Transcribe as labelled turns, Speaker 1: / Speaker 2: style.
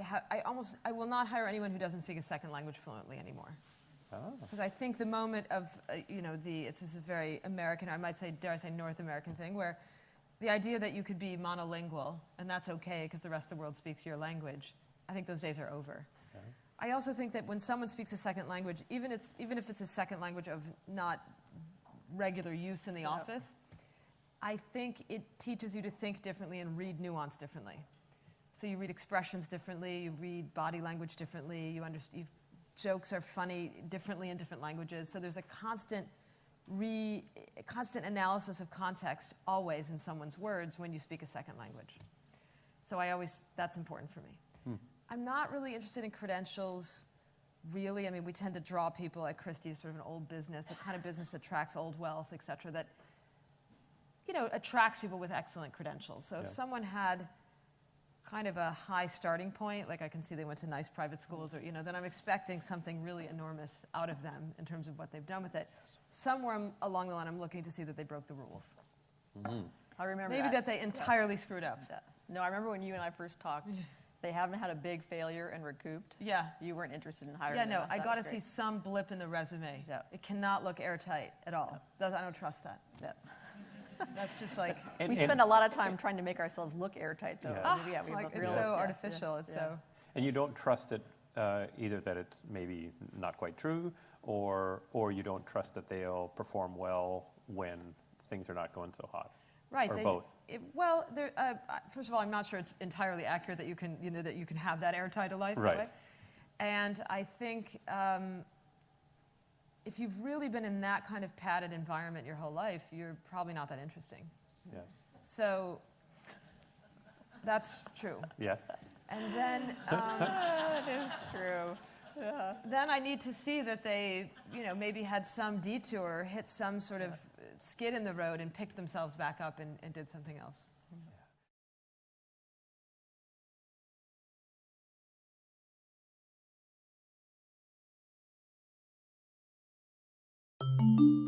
Speaker 1: ha- I almost, I will not hire anyone who doesn't speak a second language fluently anymore.
Speaker 2: Oh,
Speaker 1: Because I think the moment of, uh, you know, the, it's this very American, I might say, dare I say, North American thing, where the idea that you could be monolingual, and that's okay because the rest of the world speaks your language, I think those days are over.
Speaker 2: Okay.
Speaker 1: I also think that when someone speaks a second language, even, it's, even if it's a second language of not regular use in the
Speaker 3: Yep.
Speaker 1: office, I think it teaches you to think differently and read nuance differently. So you read expressions differently, you read body language differently, you understand, jokes are funny differently in different languages. So there's a constant re, a constant analysis of context always in someone's words when you speak a second language. So I always, that's important for me.
Speaker 2: Hmm.
Speaker 1: I'm not really interested in credentials, really. I mean, we tend to draw people at Christie's, sort of an old business, a kind of business that attracts old wealth, et cetera, that, you know, attracts people with excellent credentials. So if someone had kind of a high starting point, like I can see they went to nice private schools, or, you know, then I'm expecting something really enormous out of them in terms of what they've done with it. Somewhere along the line, I'm looking to see that they broke the rules.
Speaker 2: mhm.
Speaker 3: I remember
Speaker 1: Maybe that they entirely screwed up.
Speaker 3: Yeah. No, I remember when you and I first talked, they haven't had a big failure and recouped.
Speaker 1: Yeah.
Speaker 3: You weren't interested in hiring
Speaker 1: Yeah,
Speaker 3: them.
Speaker 1: no, I got to see some blip in the resume.
Speaker 3: Yeah.
Speaker 1: It cannot look airtight at all. Does- I don't trust that.
Speaker 3: Yeah.
Speaker 1: That's just like,
Speaker 2: And-
Speaker 3: We
Speaker 2: and-
Speaker 3: spend a lot of time trying to make ourselves look airtight, though.
Speaker 2: Yeah.
Speaker 3: and yeah, we
Speaker 1: like
Speaker 3: a
Speaker 1: it's
Speaker 3: real-
Speaker 1: so
Speaker 3: yeah, yeah,
Speaker 1: artificial. It's
Speaker 3: yeah.
Speaker 1: so.
Speaker 2: And you don't trust it uh, either that it's maybe not quite true, or or you don't trust that they'll perform well when things are not going so hot.
Speaker 1: Right.
Speaker 2: Or
Speaker 1: they-
Speaker 2: both.
Speaker 1: it- well, there, uh, first of all, I'm not sure it's entirely accurate that you can, you know, that you can have that airtight a life.
Speaker 2: Right.
Speaker 1: way. And I think um, if you've really been in that kind of padded environment your whole life, you're probably not that interesting.
Speaker 2: Yes.
Speaker 1: So that's true.
Speaker 2: Yes.
Speaker 1: And then, um,
Speaker 3: That is true. Yeah.
Speaker 1: then I need to see that they, you know, maybe had some detour, hit some sort of skid in the road, and picked themselves back up and, and did something else.
Speaker 4: Thank you.